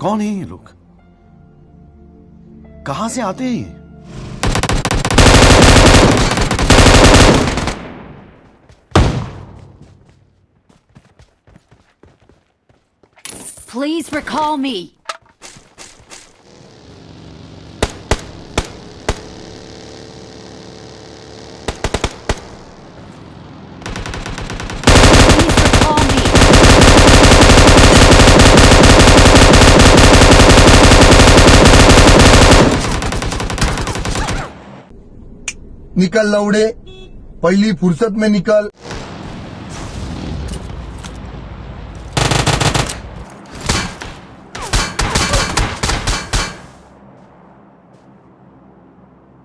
कौन है ये लोग कहाँ से आते हैं ये Please recall me. Please recall me. निकल लौड़े पहली फुर्सत में निकल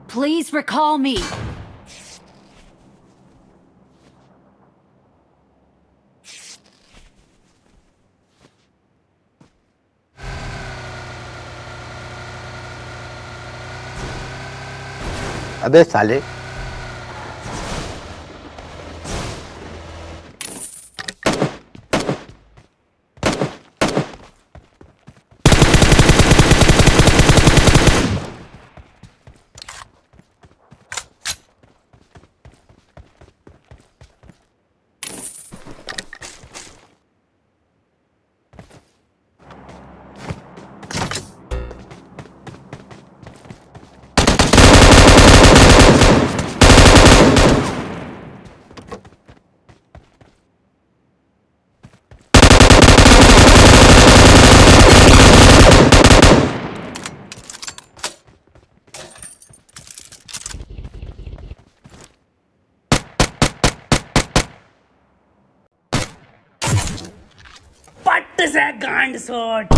Please recall me. अबे साले पट्ट से गांड सोट।